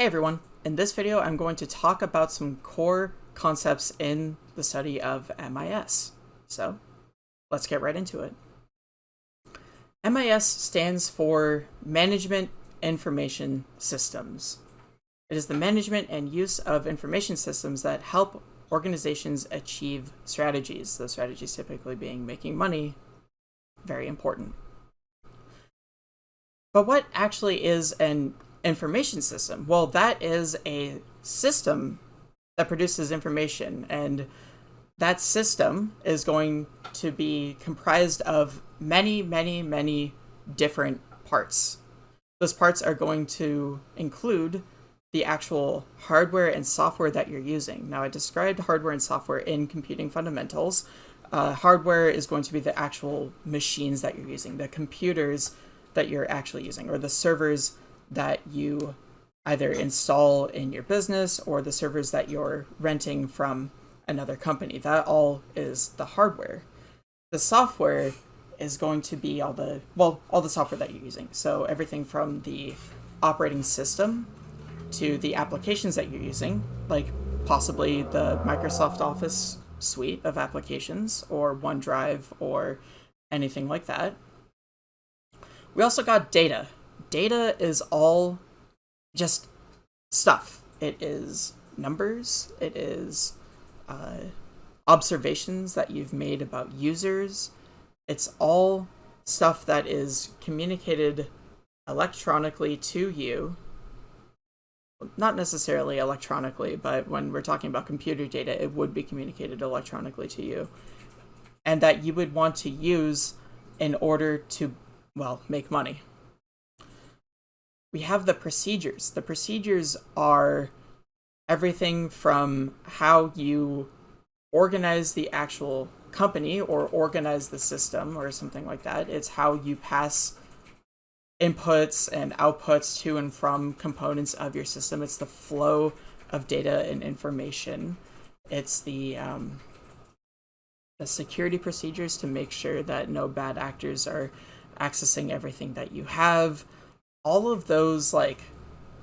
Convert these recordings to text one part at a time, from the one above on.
Hey everyone, in this video I'm going to talk about some core concepts in the study of MIS. So let's get right into it. MIS stands for Management Information Systems. It is the management and use of information systems that help organizations achieve strategies, those strategies typically being making money, very important. But what actually is an information system? Well, that is a system that produces information, and that system is going to be comprised of many, many, many different parts. Those parts are going to include the actual hardware and software that you're using. Now, I described hardware and software in Computing Fundamentals. Uh, hardware is going to be the actual machines that you're using, the computers that you're actually using, or the servers that you either install in your business or the servers that you're renting from another company. That all is the hardware. The software is going to be all the, well, all the software that you're using. So everything from the operating system to the applications that you're using, like possibly the Microsoft Office suite of applications or OneDrive or anything like that. We also got data, data is all just stuff. It is numbers, it is uh, observations that you've made about users. It's all stuff that is communicated electronically to you. Not necessarily electronically, but when we're talking about computer data, it would be communicated electronically to you. And that you would want to use in order to, well, make money we have the procedures. The procedures are everything from how you organize the actual company or organize the system or something like that. It's how you pass inputs and outputs to and from components of your system. It's the flow of data and information. It's the um, the security procedures to make sure that no bad actors are accessing everything that you have all of those like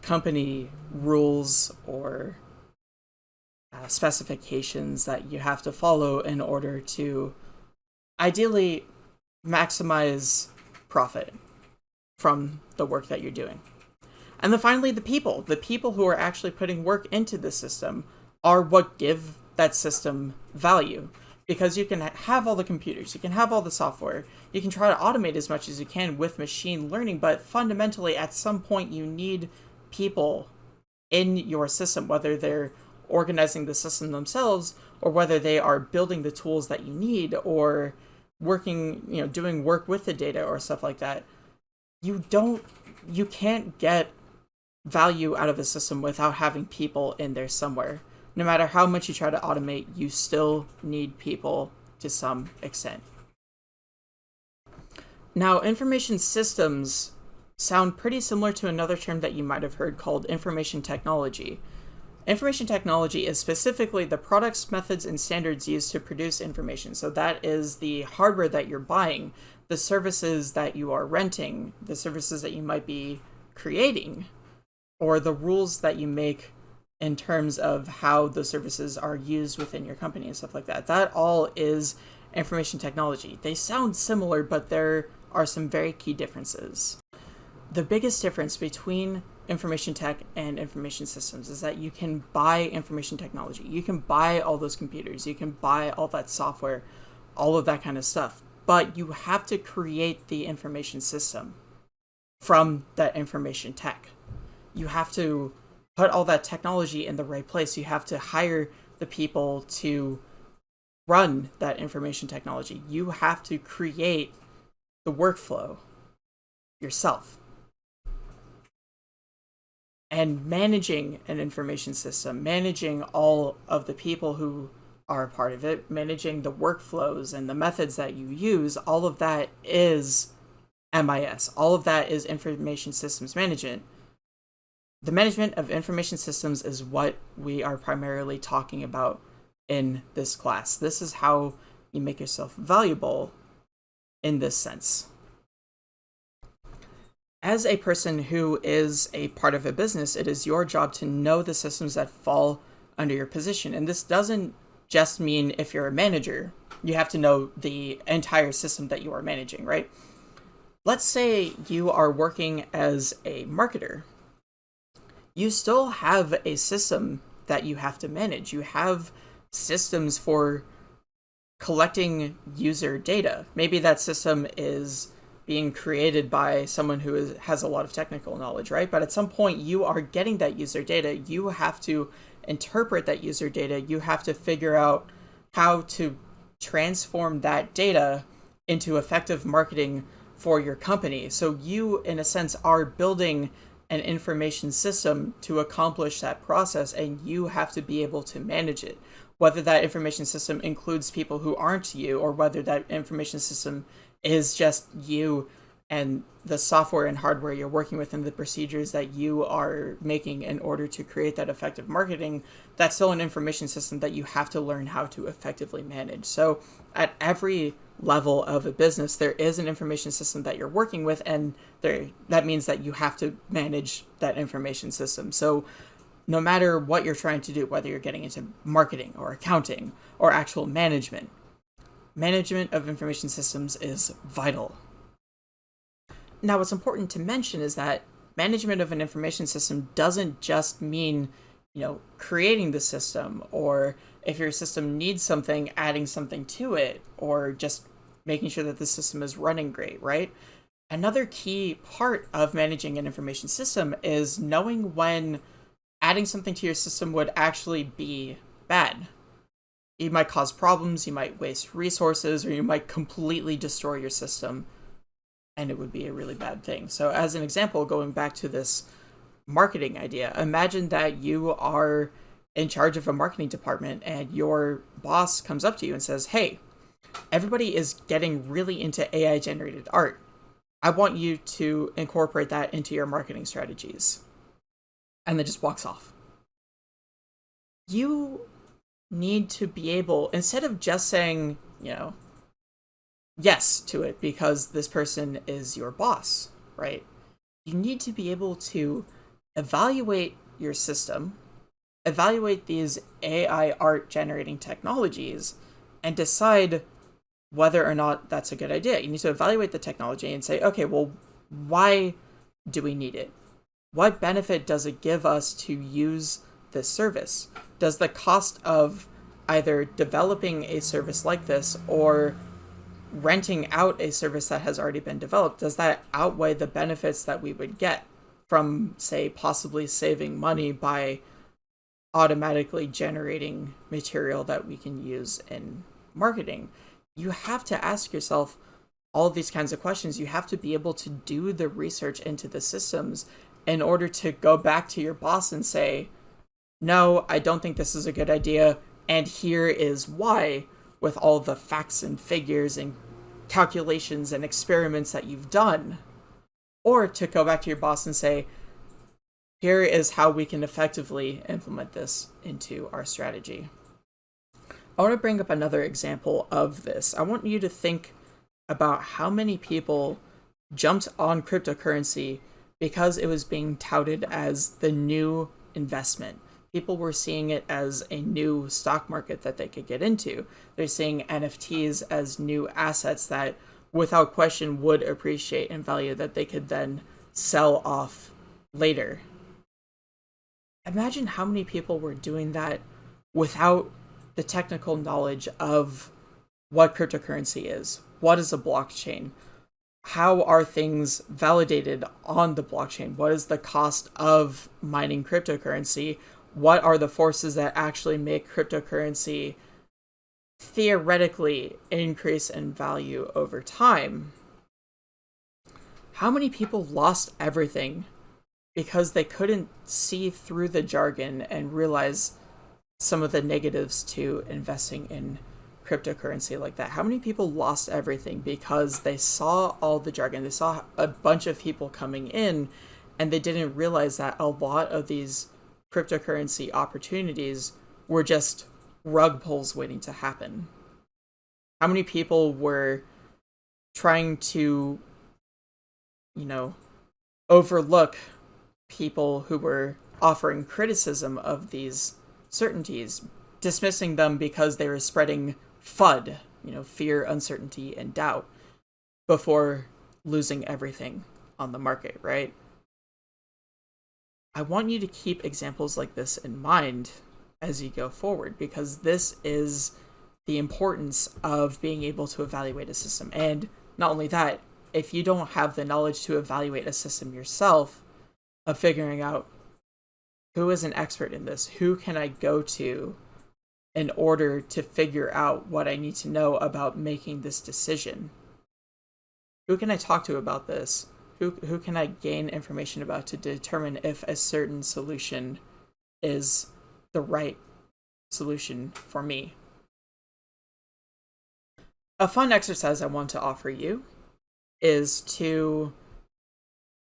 company rules or uh, specifications that you have to follow in order to ideally maximize profit from the work that you're doing. And then finally, the people. The people who are actually putting work into the system are what give that system value because you can have all the computers, you can have all the software, you can try to automate as much as you can with machine learning, but fundamentally at some point you need people in your system, whether they're organizing the system themselves or whether they are building the tools that you need or working, you know, doing work with the data or stuff like that. You don't, you can't get value out of a system without having people in there somewhere no matter how much you try to automate, you still need people to some extent. Now, information systems sound pretty similar to another term that you might have heard called information technology. Information technology is specifically the products, methods, and standards used to produce information. So that is the hardware that you're buying, the services that you are renting, the services that you might be creating, or the rules that you make in terms of how the services are used within your company and stuff like that. That all is information technology. They sound similar, but there are some very key differences. The biggest difference between information tech and information systems is that you can buy information technology. You can buy all those computers. You can buy all that software, all of that kind of stuff. But you have to create the information system from that information tech. You have to put all that technology in the right place. You have to hire the people to run that information technology. You have to create the workflow yourself. And managing an information system, managing all of the people who are a part of it, managing the workflows and the methods that you use, all of that is MIS. All of that is information systems management. The management of information systems is what we are primarily talking about in this class. This is how you make yourself valuable in this sense. as a person who is a part of a business, it is your job to know the systems that fall under your position. And this doesn't just mean if you're a manager, you have to know the entire system that you are managing, right? Let's say you are working as a marketer. You still have a system that you have to manage. You have systems for collecting user data. Maybe that system is being created by someone who is, has a lot of technical knowledge, right? But at some point, you are getting that user data. You have to interpret that user data. You have to figure out how to transform that data into effective marketing for your company. So you, in a sense, are building an information system to accomplish that process, and you have to be able to manage it. Whether that information system includes people who aren't you, or whether that information system is just you and the software and hardware you're working with and the procedures that you are making in order to create that effective marketing, that's still an information system that you have to learn how to effectively manage. So at every level of a business, there is an information system that you're working with, and there that means that you have to manage that information system. So no matter what you're trying to do, whether you're getting into marketing or accounting or actual management, management of information systems is vital. Now, what's important to mention is that management of an information system doesn't just mean, you know, creating the system or if your system needs something, adding something to it or just making sure that the system is running great, right? Another key part of managing an information system is knowing when adding something to your system would actually be bad. You might cause problems, you might waste resources, or you might completely destroy your system, and it would be a really bad thing. So, as an example, going back to this marketing idea, imagine that you are in charge of a marketing department and your boss comes up to you and says, Hey, everybody is getting really into AI generated art. I want you to incorporate that into your marketing strategies. And then just walks off. You need to be able, instead of just saying, you know, yes to it because this person is your boss, right? You need to be able to evaluate your system, evaluate these AI art generating technologies, and decide whether or not that's a good idea. You need to evaluate the technology and say, okay, well, why do we need it? What benefit does it give us to use this service? Does the cost of either developing a service like this or renting out a service that has already been developed, does that outweigh the benefits that we would get from, say, possibly saving money by automatically generating material that we can use in marketing? you have to ask yourself all these kinds of questions. You have to be able to do the research into the systems in order to go back to your boss and say, no, I don't think this is a good idea, and here is why, with all the facts and figures and calculations and experiments that you've done. Or to go back to your boss and say, here is how we can effectively implement this into our strategy. I want to bring up another example of this. I want you to think about how many people jumped on cryptocurrency because it was being touted as the new investment. People were seeing it as a new stock market that they could get into. They're seeing NFTs as new assets that, without question, would appreciate in value that they could then sell off later. Imagine how many people were doing that without the technical knowledge of what cryptocurrency is, what is a blockchain, how are things validated on the blockchain, what is the cost of mining cryptocurrency, what are the forces that actually make cryptocurrency theoretically increase in value over time. How many people lost everything because they couldn't see through the jargon and realize some of the negatives to investing in cryptocurrency like that. How many people lost everything because they saw all the jargon, they saw a bunch of people coming in, and they didn't realize that a lot of these cryptocurrency opportunities were just rug pulls waiting to happen. How many people were trying to, you know, overlook people who were offering criticism of these certainties, dismissing them because they were spreading FUD, you know, fear, uncertainty, and doubt, before losing everything on the market, right? I want you to keep examples like this in mind as you go forward because this is the importance of being able to evaluate a system. And not only that, if you don't have the knowledge to evaluate a system yourself, of figuring out who is an expert in this, who can I go to in order to figure out what I need to know about making this decision. Who can I talk to about this? Who, who can I gain information about to determine if a certain solution is the right solution for me? A fun exercise I want to offer you is to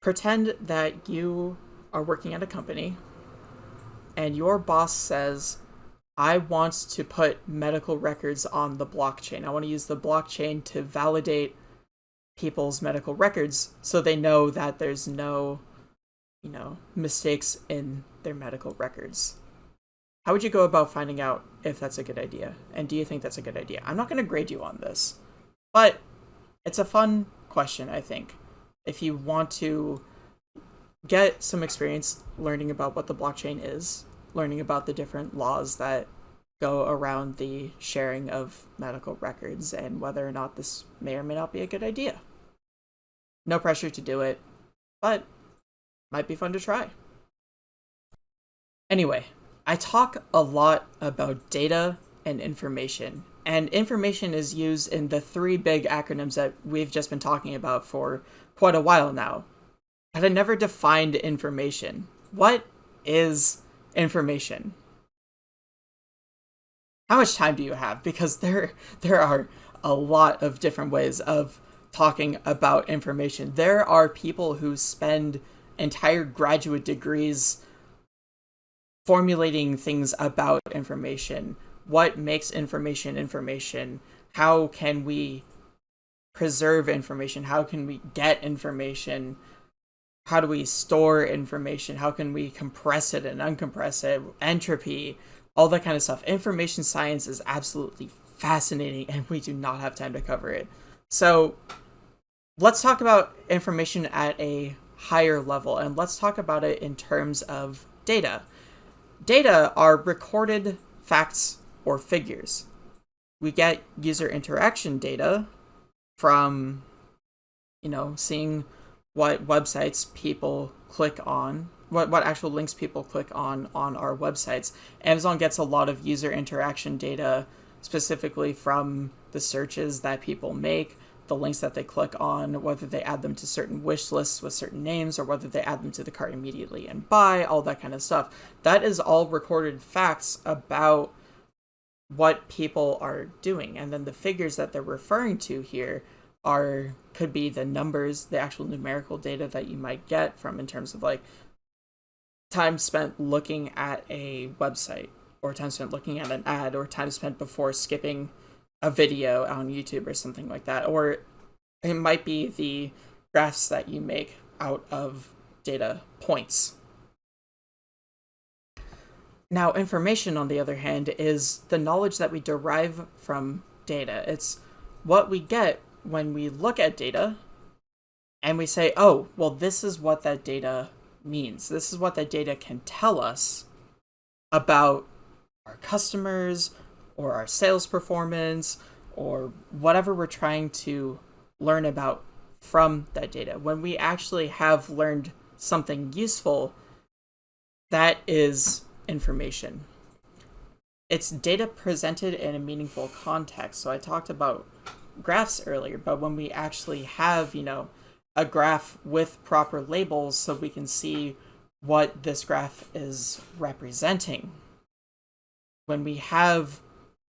pretend that you are working at a company and your boss says, I want to put medical records on the blockchain. I want to use the blockchain to validate people's medical records so they know that there's no, you know, mistakes in their medical records. How would you go about finding out if that's a good idea? And do you think that's a good idea? I'm not going to grade you on this, but it's a fun question, I think. If you want to get some experience learning about what the blockchain is, learning about the different laws that go around the sharing of medical records and whether or not this may or may not be a good idea. No pressure to do it, but might be fun to try. Anyway, I talk a lot about data and information, and information is used in the three big acronyms that we've just been talking about for quite a while now. But I never defined information. What is information? How much time do you have? Because there there are a lot of different ways of talking about information. There are people who spend entire graduate degrees formulating things about information. What makes information information? How can we preserve information? How can we get information? How do we store information? How can we compress it and uncompress it? Entropy, all that kind of stuff. Information science is absolutely fascinating and we do not have time to cover it. So let's talk about information at a higher level and let's talk about it in terms of data. Data are recorded facts or figures. We get user interaction data from, you know, seeing what websites people click on, what, what actual links people click on on our websites. Amazon gets a lot of user interaction data specifically from the searches that people make, the links that they click on, whether they add them to certain wish lists with certain names, or whether they add them to the cart immediately and buy, all that kind of stuff. That is all recorded facts about what people are doing. And then the figures that they're referring to here are could be the numbers, the actual numerical data that you might get from in terms of like time spent looking at a website or time spent looking at an ad or time spent before skipping a video on YouTube or something like that. Or it might be the graphs that you make out of data points. Now, information, on the other hand, is the knowledge that we derive from data. It's what we get when we look at data and we say, oh, well, this is what that data means. This is what that data can tell us about our customers or our sales performance or whatever we're trying to learn about from that data. When we actually have learned something useful, that is information. It's data presented in a meaningful context. So I talked about graphs earlier, but when we actually have, you know, a graph with proper labels so we can see what this graph is representing. When we have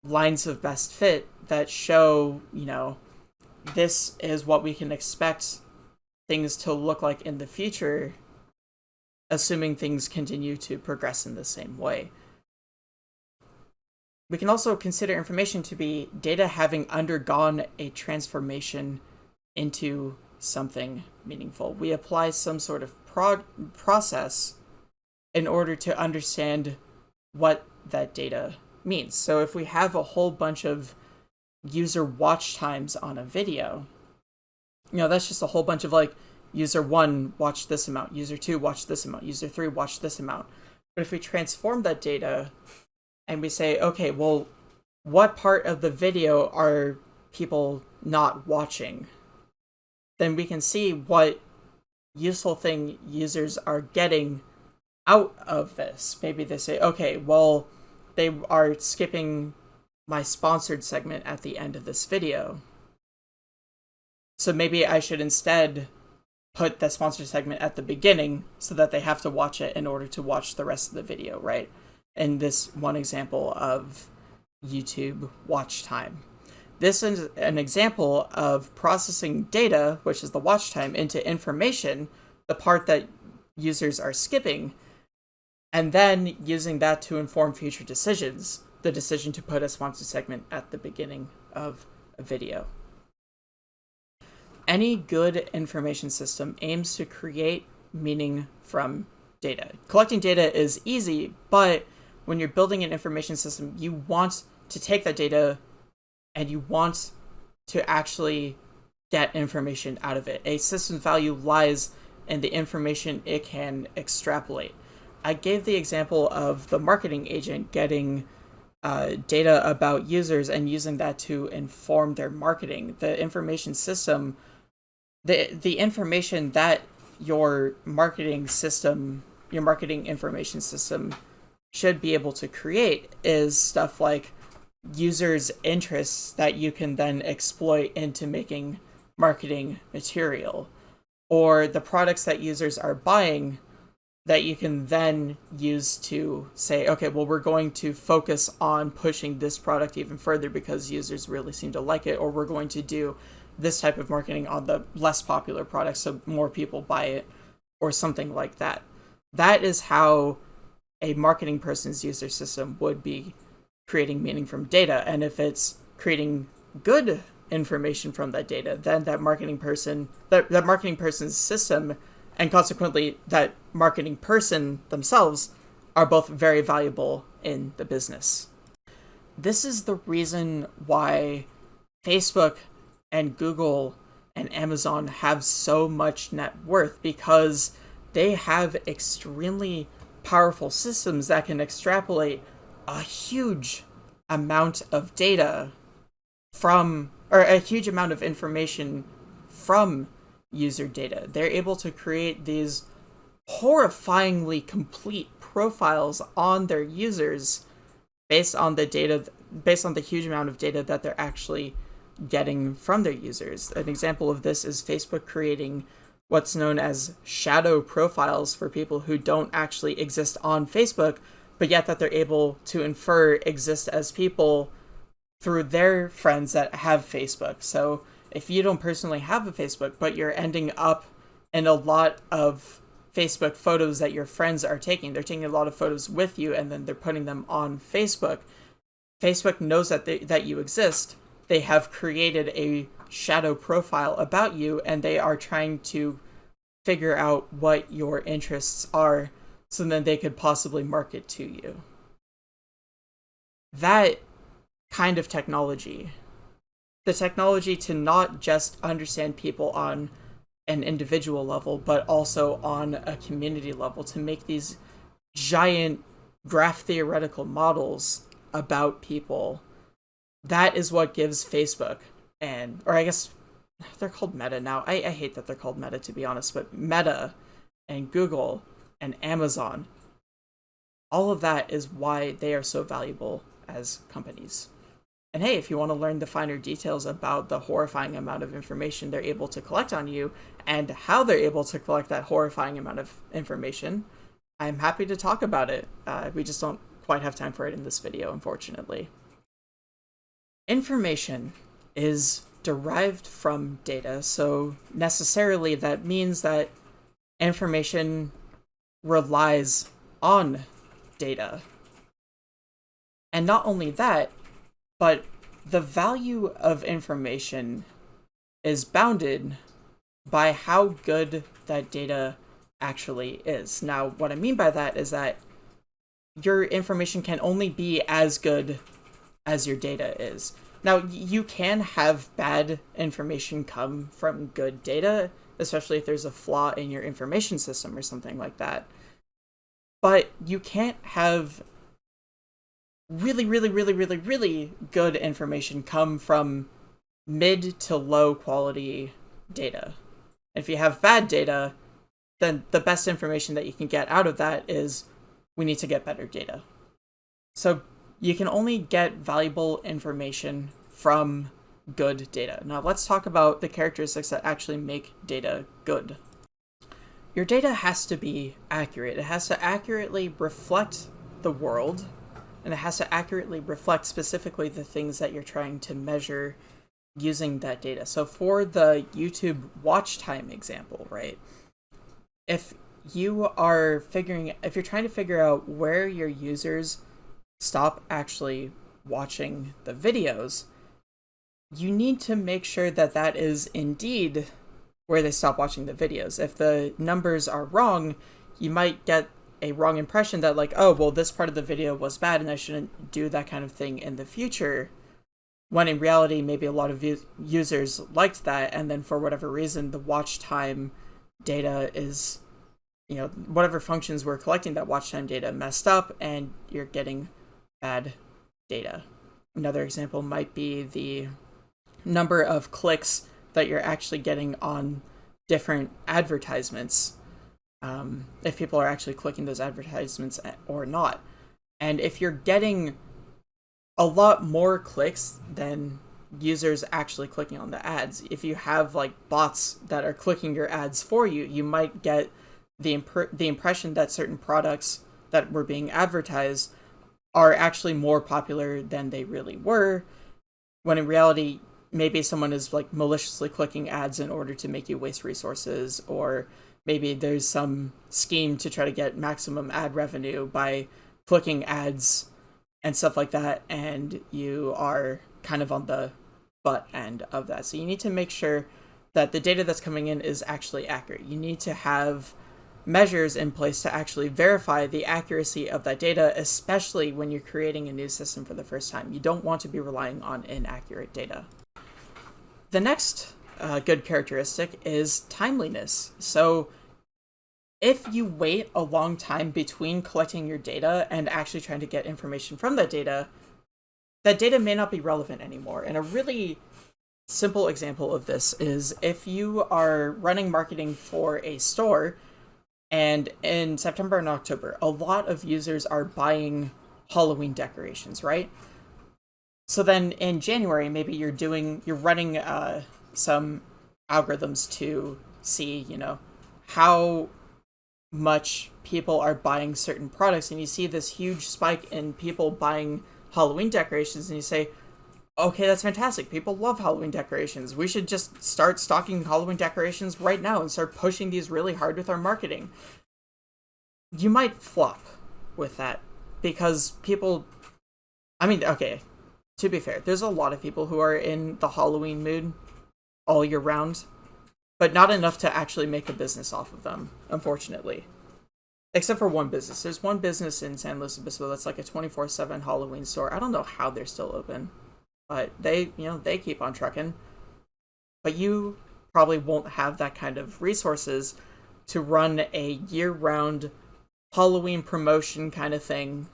lines of best fit that show, you know, this is what we can expect things to look like in the future, assuming things continue to progress in the same way. We can also consider information to be data having undergone a transformation into something meaningful. We apply some sort of prod- process in order to understand what that data means. So if we have a whole bunch of user watch times on a video, you know, that's just a whole bunch of like user one watch this amount, user two watch this amount, user three watch this amount. But if we transform that data and we say, okay, well, what part of the video are people not watching? Then we can see what useful thing users are getting out of this. Maybe they say, okay, well, they are skipping my sponsored segment at the end of this video. So maybe I should instead put the sponsored segment at the beginning so that they have to watch it in order to watch the rest of the video, right? In this one example of YouTube watch time. This is an example of processing data, which is the watch time, into information, the part that users are skipping, and then using that to inform future decisions, the decision to put a sponsored segment at the beginning of a video. Any good information system aims to create meaning from data. Collecting data is easy, but when you're building an information system, you want to take that data and you want to actually get information out of it. A system's value lies in the information it can extrapolate. I gave the example of the marketing agent getting uh, data about users and using that to inform their marketing. The information system the the information that your marketing system, your marketing information system should be able to create is stuff like users' interests that you can then exploit into making marketing material or the products that users are buying that you can then use to say, okay, well, we're going to focus on pushing this product even further because users really seem to like it, or we're going to do this type of marketing on the less popular products so more people buy it or something like that. That is how a marketing person's user system would be creating meaning from data. And if it's creating good information from that data, then that marketing person, that, that marketing person's system, and consequently that marketing person themselves are both very valuable in the business. This is the reason why Facebook and Google and Amazon have so much net worth because they have extremely powerful systems that can extrapolate a huge amount of data from, or a huge amount of information from user data. They're able to create these horrifyingly complete profiles on their users based on the data, based on the huge amount of data that they're actually getting from their users. An example of this is Facebook creating what's known as shadow profiles for people who don't actually exist on Facebook, but yet that they're able to infer exist as people through their friends that have Facebook. So if you don't personally have a Facebook, but you're ending up in a lot of Facebook photos that your friends are taking, they're taking a lot of photos with you and then they're putting them on Facebook. Facebook knows that they, that you exist, they have created a shadow profile about you and they are trying to figure out what your interests are so then they could possibly market to you. That kind of technology, the technology to not just understand people on an individual level, but also on a community level to make these giant graph theoretical models about people that is what gives Facebook and or I guess they're called Meta now. I, I hate that they're called Meta to be honest, but Meta and Google and Amazon, all of that is why they are so valuable as companies. And hey, if you want to learn the finer details about the horrifying amount of information they're able to collect on you and how they're able to collect that horrifying amount of information, I'm happy to talk about it. Uh, we just don't quite have time for it in this video, unfortunately. Information is derived from data, so necessarily that means that information relies on data. And not only that, but the value of information is bounded by how good that data actually is. Now, what I mean by that is that your information can only be as good as your data is. Now, you can have bad information come from good data, especially if there's a flaw in your information system or something like that. But you can't have really, really, really, really, really good information come from mid to low quality data. If you have bad data, then the best information that you can get out of that is we need to get better data. So you can only get valuable information from good data. Now let's talk about the characteristics that actually make data good. Your data has to be accurate. It has to accurately reflect the world, and it has to accurately reflect specifically the things that you're trying to measure using that data. So for the YouTube watch time example, right? If you are figuring, if you're trying to figure out where your users stop actually watching the videos, you need to make sure that that is indeed where they stop watching the videos. If the numbers are wrong, you might get a wrong impression that like, oh, well, this part of the video was bad and I shouldn't do that kind of thing in the future. When in reality, maybe a lot of users liked that, and then for whatever reason, the watch time data is, you know, whatever functions were collecting that watch time data messed up, and you're getting bad data. Another example might be the number of clicks that you're actually getting on different advertisements um, if people are actually clicking those advertisements or not. And if you're getting a lot more clicks than users actually clicking on the ads, if you have like bots that are clicking your ads for you, you might get the imp- the impression that certain products that were being advertised are actually more popular than they really were, when in reality, maybe someone is like maliciously clicking ads in order to make you waste resources, or maybe there's some scheme to try to get maximum ad revenue by clicking ads and stuff like that and you are kind of on the butt end of that. So you need to make sure that the data that's coming in is actually accurate. You need to have measures in place to actually verify the accuracy of that data especially when you're creating a new system for the first time. You don't want to be relying on inaccurate data. The next uh, good characteristic is timeliness. So if you wait a long time between collecting your data and actually trying to get information from that data, that data may not be relevant anymore. And a really simple example of this is if you are running marketing for a store and in September and October, a lot of users are buying Halloween decorations, right? So then in January, maybe you're doing, you're running uh, some algorithms to see, you know, how much people are buying certain products and you see this huge spike in people buying Halloween decorations and you say, okay, that's fantastic. People love Halloween decorations. We should just start stocking Halloween decorations right now and start pushing these really hard with our marketing. You might flop with that because people I mean, okay, to be fair, there's a lot of people who are in the Halloween mood all year round, but not enough to actually make a business off of them, unfortunately. Except for one business. There's one business in San Luis Obispo that's like a 24/7 Halloween store. I don't know how they're still open, but they, you know, they keep on trucking. But you probably won't have that kind of resources to run a year-round Halloween promotion kind of thing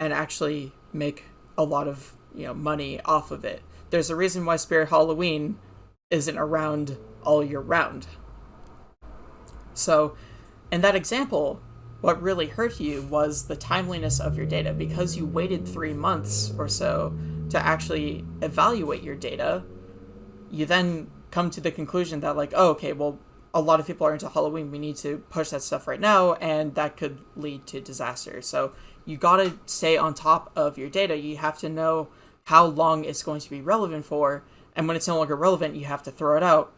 and actually make a lot of, you know, money off of it. There's a reason why Spirit Halloween isn't around all year round. So, in that example, what really hurt you was the timeliness of your data. Because you waited three months or so to actually evaluate your data, you then come to the conclusion that, like, oh, okay, well, a lot of people are into Halloween. We need to push that stuff right now, and that could lead to disaster. So, you gotta stay on top of your data. You have to know how long it's going to be relevant for and when it's no longer relevant, you have to throw it out,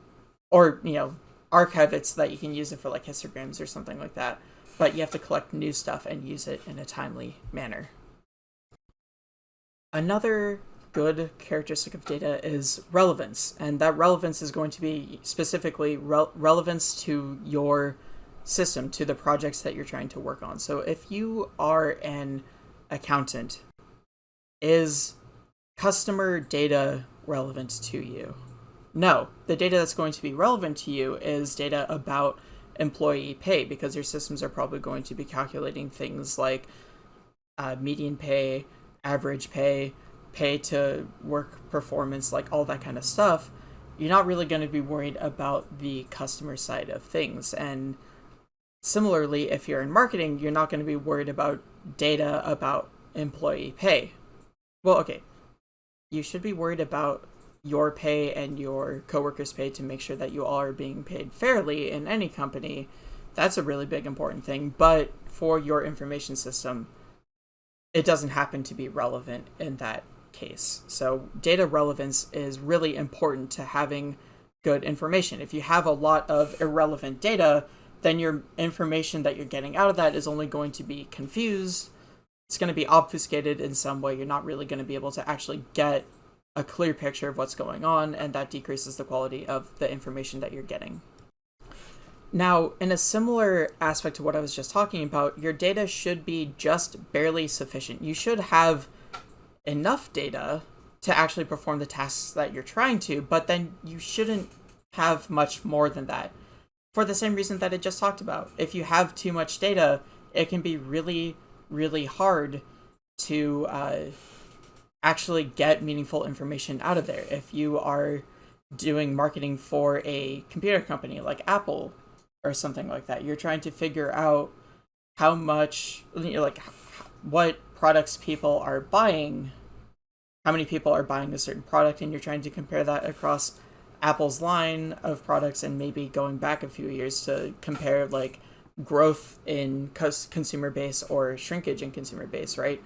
or you know, archive it so that you can use it for like histograms or something like that. But you have to collect new stuff and use it in a timely manner. Another good characteristic of data is relevance, and that relevance is going to be specifically re- relevance to your system, to the projects that you're trying to work on. So if you are an accountant, is customer data relevant to you? No, the data that's going to be relevant to you is data about employee pay because your systems are probably going to be calculating things like uh, median pay, average pay, pay to work performance, like all that kind of stuff. You're not really going to be worried about the customer side of things. And similarly, if you're in marketing, you're not going to be worried about data about employee pay. Well, okay. You should be worried about your pay and your coworkers' pay to make sure that you all are being paid fairly in any company. That's a really big important thing. But for your information system, it doesn't happen to be relevant in that case. So data relevance is really important to having good information. If you have a lot of irrelevant data, then your information that you're getting out of that is only going to be confused. It's going to be obfuscated in some way. You're not really going to be able to actually get a clear picture of what's going on, and that decreases the quality of the information that you're getting. Now, in a similar aspect to what I was just talking about, your data should be just barely sufficient. You should have enough data to actually perform the tasks that you're trying to, but then you shouldn't have much more than that. For the same reason that I just talked about. If you have too much data, it can be really, really hard to uh, actually get meaningful information out of there. If you are doing marketing for a computer company like Apple or something like that, you're trying to figure out how much, you like what products people are buying, how many people are buying a certain product, and you're trying to compare that across Apple's line of products and maybe going back a few years to compare like growth in consumer base or shrinkage in consumer base, right?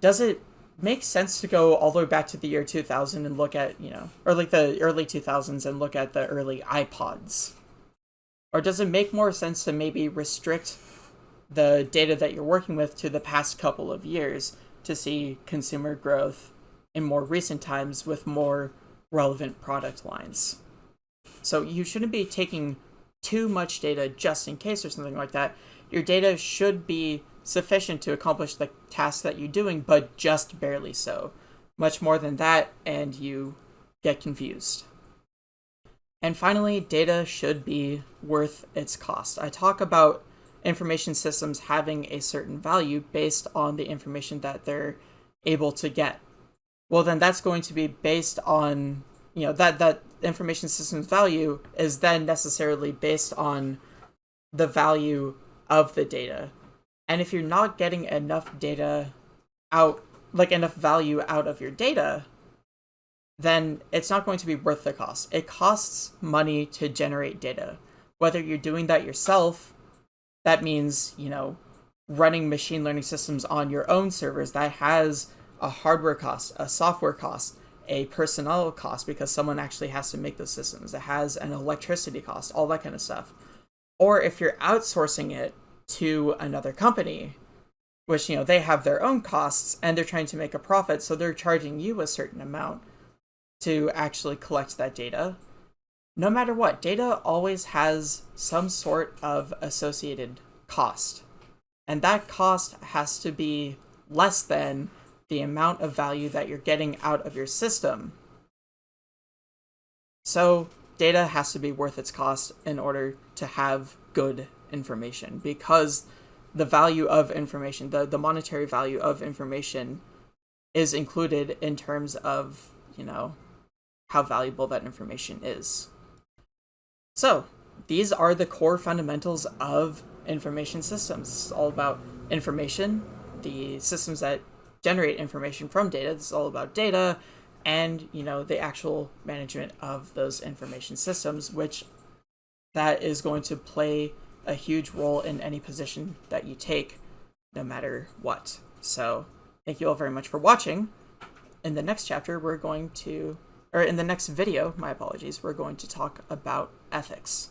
Does it make sense to go all the way back to the year 2000 and look at, you know, or like the early 2000s and look at the early iPods? Or does it make more sense to maybe restrict the data that you're working with to the past couple of years to see consumer growth in more recent times with more relevant product lines? So you shouldn't be taking too much data just in case or something like that. Your data should be sufficient to accomplish the task that you're doing, but just barely so. Much more than that, and you get confused. And finally, data should be worth its cost. I talk about information systems having a certain value based on the information that they're able to get. Well, then that's going to be based on, you know, that, that information system's value is then necessarily based on the value of the data and if you're not getting enough data out, like enough value out of your data, then it's not going to be worth the cost. It costs money to generate data. Whether you're doing that yourself, that means, you know, running machine learning systems on your own servers that has a hardware cost, a software cost, a personnel cost because someone actually has to make those systems. It has an electricity cost, all that kind of stuff. Or if you're outsourcing it to another company, which, you know, they have their own costs and they're trying to make a profit, so they're charging you a certain amount to actually collect that data. No matter what, data always has some sort of associated cost. And that cost has to be less than the amount of value that you're getting out of your system. So data has to be worth its cost in order to have good information because the value of information, the, the monetary value of information is included in terms of, you know, how valuable that information is. So, these are the core fundamentals of information systems. It's all about information, the systems that generate information from data. It's all about data and, you know, the actual management of those information systems, which that is going to play a huge role in any position that you take, no matter what. So, thank you all very much for watching. In the next chapter, we're going to, or in the next video, my apologies, we're going to talk about ethics.